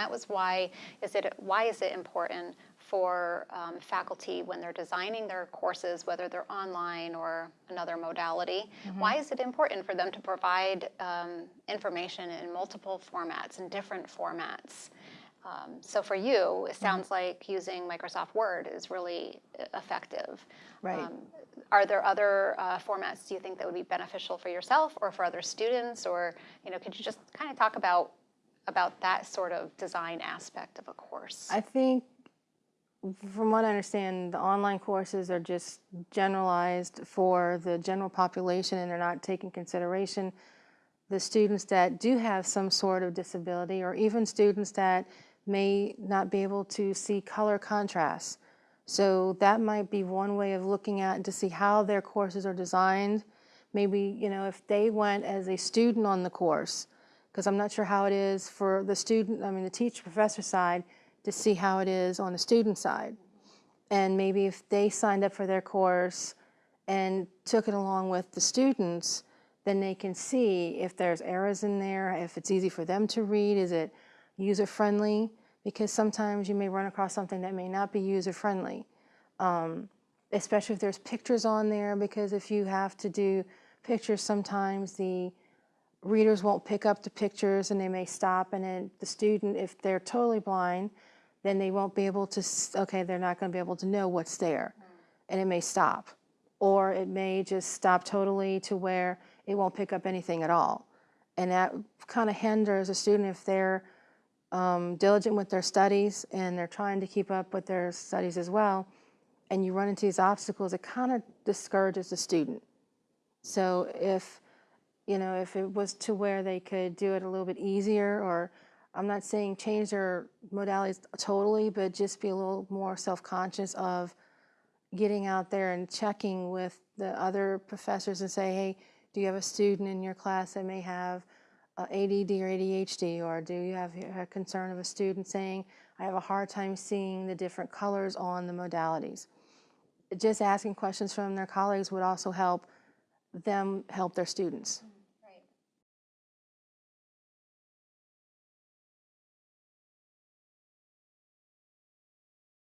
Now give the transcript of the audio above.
That was why is it why is it important for um, faculty when they're designing their courses, whether they're online or another modality? Why is it important for them to provide um, information in multiple formats, in different formats? Um, so for you, it sounds like using Microsoft Word is really uh, effective. Right. Um, are there other uh, formats do you think that would be beneficial for yourself or for other students? Or you know, could you just kind of talk about about that sort of design aspect of a course? I think, from what I understand, the online courses are just generalized for the general population and they're not taking consideration the students that do have some sort of disability or even students that may not be able to see color contrast. So that might be one way of looking at to see how their courses are designed. Maybe, you know, if they went as a student on the course, because I'm not sure how it is for the student, I mean the teacher professor side, to see how it is on the student side. And maybe if they signed up for their course and took it along with the students, then they can see if there's errors in there, if it's easy for them to read, is it user-friendly? Because sometimes you may run across something that may not be user-friendly, um, especially if there's pictures on there, because if you have to do pictures, sometimes the readers won't pick up the pictures and they may stop and then the student, if they're totally blind, then they won't be able to, okay, they're not going to be able to know what's there and it may stop. Or it may just stop totally to where it won't pick up anything at all. And that kind of hinders a student if they're um, diligent with their studies and they're trying to keep up with their studies as well, and you run into these obstacles, it kind of discourages the student. So if, you know, if it was to where they could do it a little bit easier, or I'm not saying change their modalities totally, but just be a little more self-conscious of getting out there and checking with the other professors and say, hey, do you have a student in your class that may have uh, ADD or ADHD, or do you have a concern of a student saying, I have a hard time seeing the different colors on the modalities? Just asking questions from their colleagues would also help them help their students.